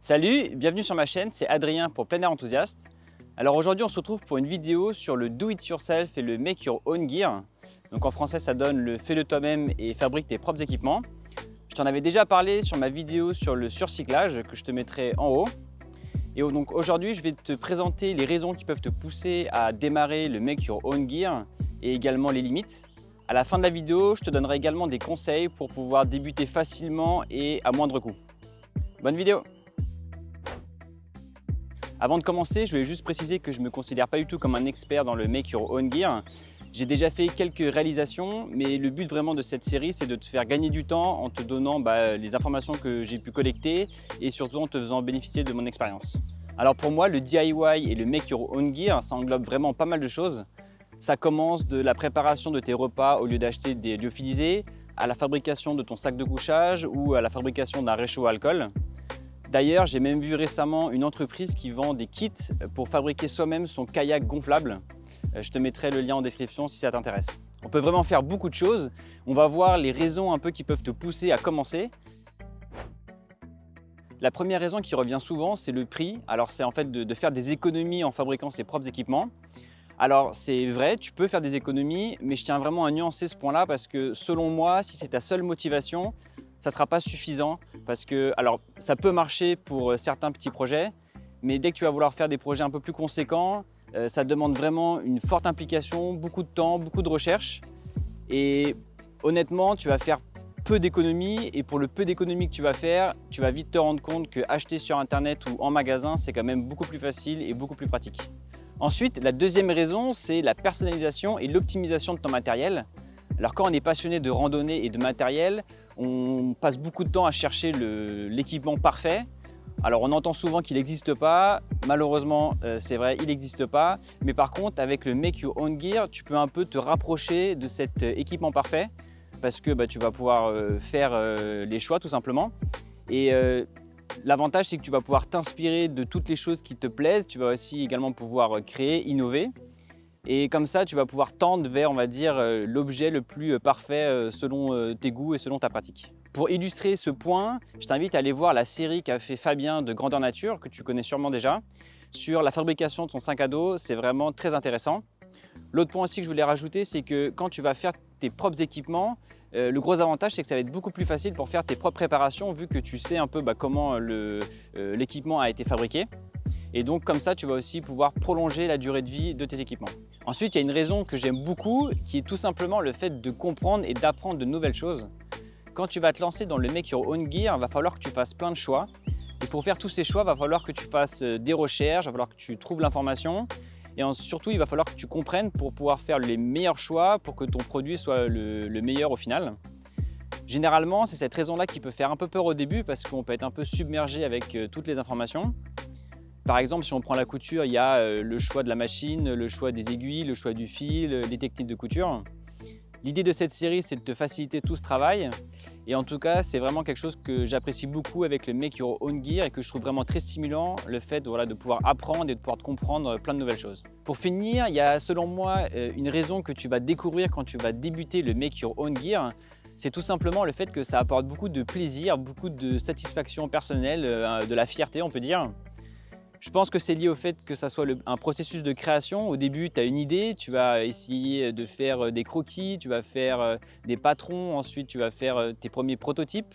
Salut, bienvenue sur ma chaîne, c'est Adrien pour Plein Air Enthousiaste. Alors aujourd'hui on se retrouve pour une vidéo sur le do it yourself et le make your own gear. Donc en français ça donne le fais-le toi-même et fabrique tes propres équipements. Je t'en avais déjà parlé sur ma vidéo sur le surcyclage que je te mettrai en haut. Et donc aujourd'hui je vais te présenter les raisons qui peuvent te pousser à démarrer le make your own gear et également les limites. À la fin de la vidéo, je te donnerai également des conseils pour pouvoir débuter facilement et à moindre coût. Bonne vidéo Avant de commencer, je voulais juste préciser que je ne me considère pas du tout comme un expert dans le Make Your Own Gear. J'ai déjà fait quelques réalisations, mais le but vraiment de cette série, c'est de te faire gagner du temps en te donnant bah, les informations que j'ai pu collecter et surtout en te faisant bénéficier de mon expérience. Alors pour moi, le DIY et le Make Your Own Gear, ça englobe vraiment pas mal de choses. Ça commence de la préparation de tes repas au lieu d'acheter des lyophilisés, à la fabrication de ton sac de couchage ou à la fabrication d'un réchaud à alcool. D'ailleurs, j'ai même vu récemment une entreprise qui vend des kits pour fabriquer soi-même son kayak gonflable. Euh, je te mettrai le lien en description si ça t'intéresse. On peut vraiment faire beaucoup de choses. On va voir les raisons un peu qui peuvent te pousser à commencer. La première raison qui revient souvent, c'est le prix. Alors c'est en fait de, de faire des économies en fabriquant ses propres équipements. Alors c'est vrai, tu peux faire des économies, mais je tiens vraiment à nuancer ce point-là parce que selon moi, si c'est ta seule motivation, ça ne sera pas suffisant parce que, alors ça peut marcher pour euh, certains petits projets, mais dès que tu vas vouloir faire des projets un peu plus conséquents, euh, ça demande vraiment une forte implication, beaucoup de temps, beaucoup de recherche et honnêtement, tu vas faire peu d'économies et pour le peu d'économies que tu vas faire, tu vas vite te rendre compte que acheter sur internet ou en magasin, c'est quand même beaucoup plus facile et beaucoup plus pratique. Ensuite, la deuxième raison, c'est la personnalisation et l'optimisation de ton matériel. Alors quand on est passionné de randonnée et de matériel, on passe beaucoup de temps à chercher l'équipement parfait. Alors on entend souvent qu'il n'existe pas, malheureusement euh, c'est vrai, il n'existe pas. Mais par contre avec le Make Your Own Gear, tu peux un peu te rapprocher de cet euh, équipement parfait parce que bah, tu vas pouvoir euh, faire les choix tout simplement. Et L'avantage, c'est que tu vas pouvoir t'inspirer de toutes les choses qui te plaisent. Tu vas aussi également pouvoir créer, innover. Et comme ça, tu vas pouvoir tendre vers, on va dire, euh, l'objet le plus euh, parfait euh, selon tes goûts et selon ta pratique. Pour illustrer ce point, je t'invite à aller voir la série qu'a fait Fabien de Grandeur Nature, que tu connais sûrement déjà, sur la fabrication de son sac à dos. C'est vraiment très intéressant. L'autre point aussi que je voulais rajouter, c'est que quand tu vas faire tes propres équipements, le gros avantage, c'est que ça va être beaucoup plus facile pour faire tes propres préparations vu que tu sais un peu bah, comment l'équipement a été fabriqué. Et donc comme ça, tu vas aussi pouvoir prolonger la durée de vie de tes équipements. Ensuite, il y a une raison que j'aime beaucoup qui est tout simplement le fait de comprendre et d'apprendre de nouvelles choses. Quand tu vas te lancer dans le Make Your Own Gear, il va falloir que tu fasses plein de choix. Et pour faire tous ces choix, il va falloir que tu fasses euh, des recherches, il va falloir que tu trouves l'information et surtout, il va falloir que tu comprennes pour pouvoir faire les meilleurs choix pour que ton produit soit le, meilleur au final. Généralement, c'est cette raison-là qui peut faire un peu peur au début parce qu'on peut être un peu submergé avec euh, toutes les informations. Par exemple, si on prend la couture, il y a euh, le choix de la machine, le choix des aiguilles, le choix du fil, les techniques de couture. L'idée de cette série, c'est de te faciliter tout ce travail. Et en tout cas, c'est vraiment quelque chose que j'apprécie beaucoup avec le Make Your Own Gear et que je trouve vraiment très stimulant, le fait de pouvoir apprendre et de pouvoir comprendre plein de nouvelles choses. Pour finir, il y a selon moi euh, une raison que tu vas découvrir quand tu vas débuter le Make Your Own Gear. C'est tout simplement le fait que ça apporte beaucoup de plaisir, beaucoup de satisfaction personnelle, euh, de la fierté on peut dire. Je pense que c'est lié au fait que ça soit un processus de création. Au début, tu as une idée, tu vas essayer de faire euh, des croquis, tu vas faire euh, des patrons, ensuite tu vas faire euh, tes premiers prototypes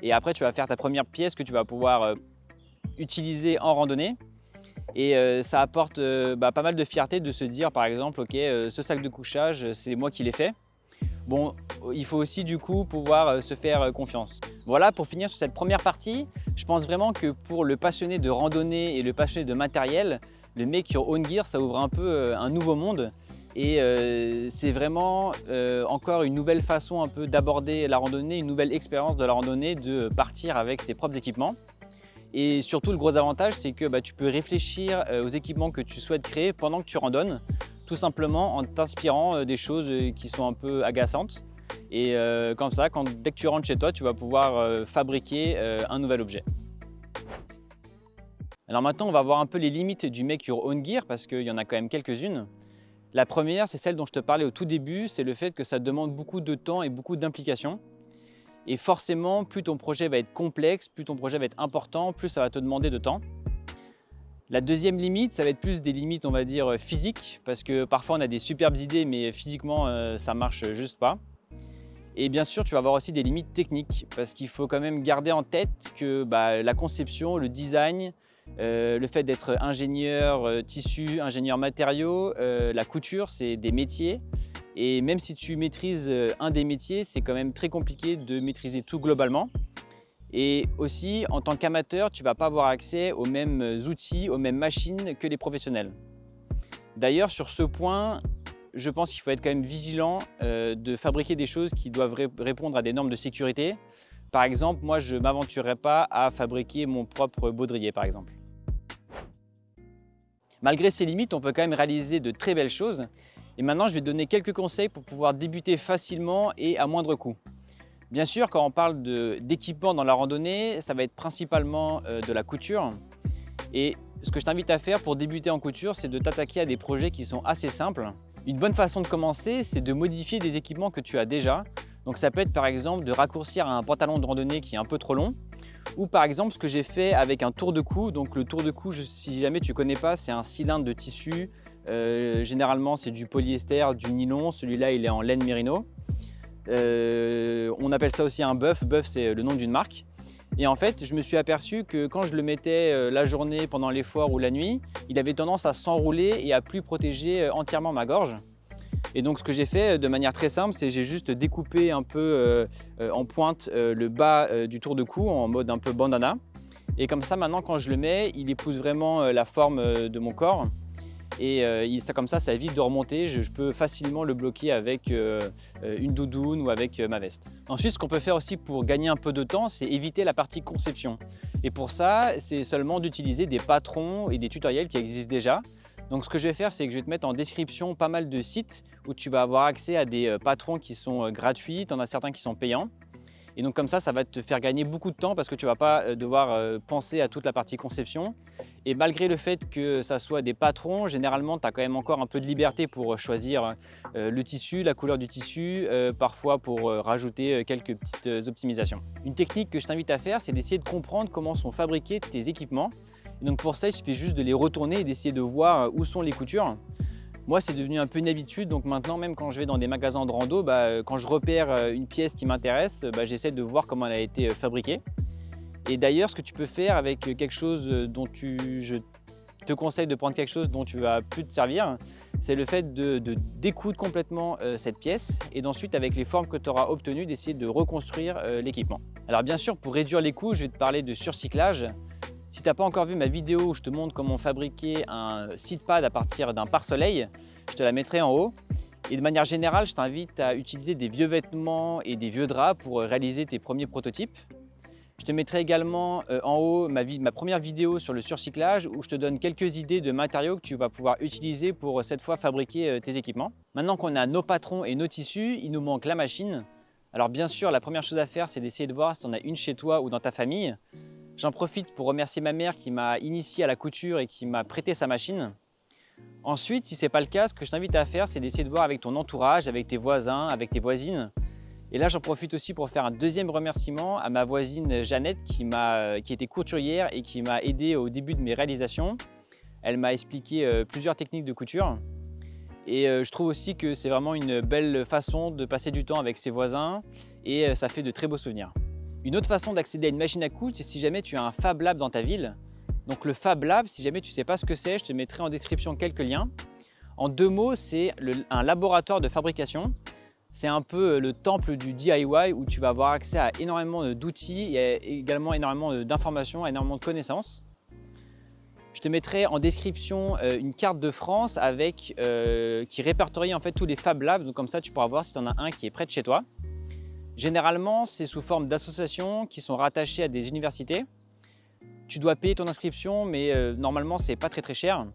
et après tu vas faire ta première pièce que tu vas pouvoir utiliser en randonnée. Et ça apporte bah, pas mal de fierté de se dire par exemple, ok, ce sac de couchage, c'est moi qui l'ai fait. Bon, il faut aussi du coup pouvoir se faire confiance. Voilà, pour finir sur cette première partie, je pense vraiment que pour le passionné de randonnée et le passionné de matériel, le Make Your Own Gear, ça ouvre un peu euh, un nouveau monde. Et euh, c'est vraiment euh, encore une nouvelle façon un peu d'aborder la randonnée, une nouvelle expérience de la randonnée, de partir avec ses propres équipements. Et surtout, le gros avantage, c'est que bah, tu peux réfléchir aux équipements que tu souhaites créer pendant que tu randonnes, tout simplement en t'inspirant des choses qui sont un peu agaçantes. Et euh, comme ça, dès que tu rentres chez toi, tu vas pouvoir euh, fabriquer euh, un nouvel objet. Alors maintenant, on va voir un peu les limites du Make Your Own Gear parce qu'il y en a quand même quelques-unes. La première, c'est celle dont je te parlais au tout début, c'est le fait que ça demande beaucoup de temps et beaucoup d'implication. Et forcément, plus ton projet va être complexe, plus ton projet va être important, plus ça va te demander de temps. La deuxième limite, ça va être plus des limites, on va dire, physiques, parce que parfois on a des superbes idées, mais physiquement, euh, ça marche juste pas. Et bien sûr, tu vas avoir aussi des limites techniques, parce qu'il faut quand même garder en tête que bah, la conception, le design, euh, le fait d'être ingénieur euh, tissu, ingénieur matériaux, la couture, c'est des métiers. Et même si tu maîtrises un des métiers, c'est quand même très compliqué de maîtriser tout globalement. Et aussi, en tant qu'amateur, tu ne vas pas avoir accès aux mêmes outils, aux mêmes machines que les professionnels. D'ailleurs, sur ce point, je pense qu'il faut être quand même vigilant euh, de fabriquer des choses qui doivent répondre à des normes de sécurité. Par exemple, moi, je ne m'aventurerai pas à fabriquer mon propre baudrier, par exemple. Malgré ces limites, on peut quand même réaliser de très belles choses. Et maintenant, je vais te donner quelques conseils pour pouvoir débuter facilement et à moindre coût. Bien sûr, quand on parle d'équipement dans la randonnée, ça va être principalement euh, de la couture. Et ce que je t'invite à faire pour débuter en couture, c'est de t'attaquer à des projets qui sont assez simples. Une bonne façon de commencer, c'est de modifier des équipements que tu as déjà. Donc ça peut être par exemple de raccourcir un pantalon de randonnée qui est un peu trop long, ou par exemple ce que j'ai fait avec un tour de cou. Donc le tour de cou, si jamais tu ne connais pas, c'est un cylindre de tissu. Euh, généralement c'est du polyester, du nylon. Celui-là il est en laine mérino. Euh, on appelle ça aussi un buff. Buff, c'est le nom d'une marque. Et en fait, je me suis aperçu que quand je le mettais euh, la journée, pendant les foires ou la nuit, il avait tendance à s'enrouler et à plus protéger euh, entièrement ma gorge. Et donc ce que j'ai fait de manière très simple, c'est j'ai juste découpé un peu en pointe le bas du tour de cou en mode un peu bandana. Et comme ça, maintenant, quand je le mets, il épouse vraiment la forme de mon corps et euh, ça, comme ça, ça évite de remonter. Je, peux facilement le bloquer avec euh, euh, une doudoune ou avec ma veste. Ensuite, ce qu'on peut faire aussi pour gagner un peu de temps, c'est éviter la partie conception. Et pour ça, c'est seulement d'utiliser des patrons et des tutoriels qui existent déjà. Donc ce que je vais faire, c'est que je vais te mettre en description pas mal de sites où tu vas avoir accès à des patrons qui sont gratuits, tu en as certains qui sont payants. Et donc comme ça, ça va te faire gagner beaucoup de temps parce que tu ne vas pas euh, devoir euh, penser à toute la partie conception. Et malgré le fait que ça soit des patrons, généralement, tu as quand même encore un peu de liberté pour choisir euh, le tissu, la couleur du tissu, parfois pour rajouter quelques petites optimisations. Une technique que je t'invite à faire, c'est d'essayer de comprendre comment sont fabriqués tes équipements. donc pour ça, il suffit juste de les retourner et d'essayer de voir où sont les coutures. Moi, c'est devenu un peu une habitude, donc maintenant, même quand je vais dans des magasins de rando, bah, euh, quand je repère euh, une pièce qui m'intéresse, bah, j'essaie de voir comment elle a été euh, fabriquée. Et d'ailleurs, ce que tu peux faire avec quelque chose dont tu, je te conseille de prendre quelque chose dont tu vas plus te servir, c'est le fait de, découdre complètement cette pièce et d'ensuite, avec les formes que tu auras obtenues, d'essayer de reconstruire l'équipement. Alors bien sûr, pour réduire les coûts, je vais te parler de surcyclage. Si tu n'as pas encore vu ma vidéo où je te montre comment fabriquer un seat pad à partir d'un pare-soleil, je te la mettrai en haut. Et de manière générale, je t'invite à utiliser des vieux vêtements et des vieux draps pour réaliser tes premiers prototypes. Je te mettrai également euh, en haut ma, ma, première vidéo sur le surcyclage où je te donne quelques idées de matériaux que tu vas pouvoir utiliser pour euh, cette fois fabriquer euh, tes équipements. Maintenant qu'on a nos patrons et nos tissus, il nous manque la machine. Alors bien sûr, la première chose à faire, c'est d'essayer de voir si on a une chez toi ou dans ta famille. J'en profite pour remercier ma mère qui m'a initié à la couture et qui m'a prêté sa machine. Ensuite, si ce n'est pas le cas, ce que je t'invite à faire, c'est d'essayer de voir avec ton entourage, avec tes voisins, avec tes voisines. Et là, j'en profite aussi pour faire un deuxième remerciement à ma voisine Jeannette qui, qui était couturière et qui m'a aidé au début de mes réalisations. Elle m'a expliqué euh, plusieurs techniques de couture. Et euh, je trouve aussi que c'est vraiment une belle façon de passer du temps avec ses voisins et euh, ça fait de très beaux souvenirs. Une autre façon d'accéder à une machine à coudre, c'est si jamais tu as un Fab Lab dans ta ville. Donc le Fab Lab, si jamais tu ne sais pas ce que c'est, je te mettrai en description quelques liens. En deux mots, c'est un laboratoire de fabrication. C'est un peu euh, le temple du DIY où tu vas avoir accès à énormément d'outils et également énormément d'informations, énormément de connaissances. Je te mettrai en description euh, une carte de France euh, qui répertorie en fait tous les Fab Labs. Donc comme ça, tu pourras voir si tu en as un qui est près de chez toi. Généralement, c'est sous forme d'associations qui sont rattachées à des universités. Tu dois payer ton inscription, mais euh, normalement, c'est pas très très cher.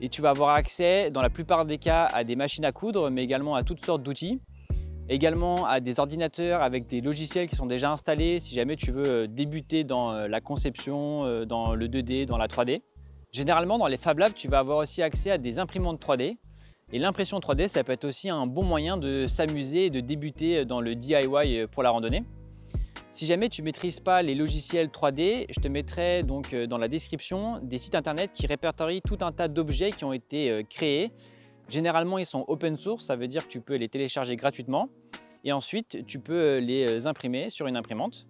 Et tu vas avoir accès, dans la plupart des cas, à des machines à coudre, mais également à toutes sortes d'outils. Également à des ordinateurs avec des logiciels qui sont déjà installés si jamais tu veux euh, débuter dans euh, la conception, dans le 2D, dans la 3D. Généralement, dans les Fab Labs, tu vas avoir aussi accès à des imprimantes 3D et l'impression 3D, ça peut être aussi un bon moyen de s'amuser et de débuter dans le DIY pour la randonnée. Si jamais tu ne maîtrises pas les logiciels 3D, je te mettrai donc dans la description des sites internet qui répertorient tout un tas d'objets qui ont été créés. Généralement, ils sont open source, ça veut dire que tu peux les télécharger gratuitement. Et ensuite, tu peux les imprimer sur une imprimante.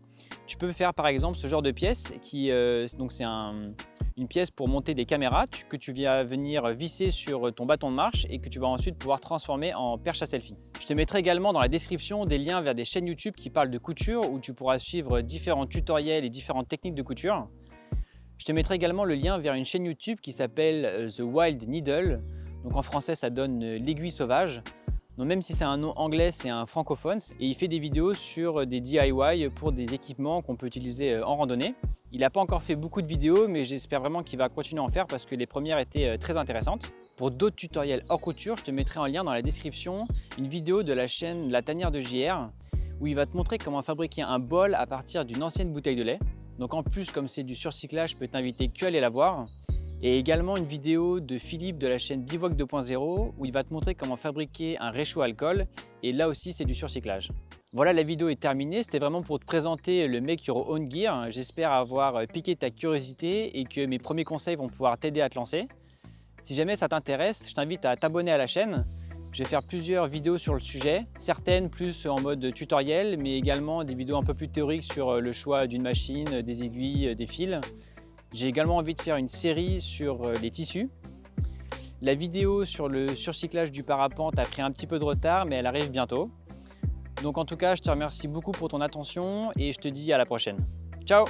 Tu peux faire par exemple ce genre de pièce qui, donc c'est un, une pièce pour monter des caméras que tu vas venir visser sur ton bâton de marche et que tu vas ensuite pouvoir transformer en perche à selfie. Je te mettrai également dans la description des liens vers des chaînes YouTube qui parlent de couture où tu pourras suivre différents tutoriels et différentes techniques de couture. Je te mettrai également le lien vers une chaîne YouTube qui s'appelle euh, The Wild Needle. Donc en français, ça donne euh, l'aiguille sauvage. Donc même si c'est un nom anglais, c'est un francophone et il fait des vidéos sur des DIY pour des équipements qu'on peut utiliser euh, en randonnée. Il n'a pas encore fait beaucoup de vidéos, mais j'espère vraiment qu'il va continuer à en faire parce que les premières étaient euh, très intéressantes. Pour d'autres tutoriels hors couture, je te mettrai en lien dans la description une vidéo de la chaîne La Tanière de JR où il va te montrer comment fabriquer un bol à partir d'une ancienne bouteille de lait. Donc en plus, comme c'est du surcyclage, je peux t'inviter que à aller la voir. Et également une vidéo de Philippe de la chaîne Bivouac 2.0 où il va te montrer comment fabriquer un réchaud alcool et là aussi c'est du surcyclage. Voilà, la vidéo est terminée. C'était vraiment pour te présenter le Make Your Own Gear. J'espère avoir piqué ta curiosité et que mes premiers conseils vont pouvoir t'aider à te lancer. Si jamais ça t'intéresse, je t'invite à t'abonner à la chaîne. Je vais faire plusieurs vidéos sur le sujet, certaines plus en mode tutoriel, mais également des vidéos un peu plus théoriques sur le choix d'une machine, des aiguilles, des fils. J'ai également envie de faire une série sur les tissus. La vidéo sur le surcyclage du parapente a pris un petit peu de retard, mais elle arrive bientôt. Donc en tout cas, je te remercie beaucoup pour ton attention et je te dis à la prochaine. Ciao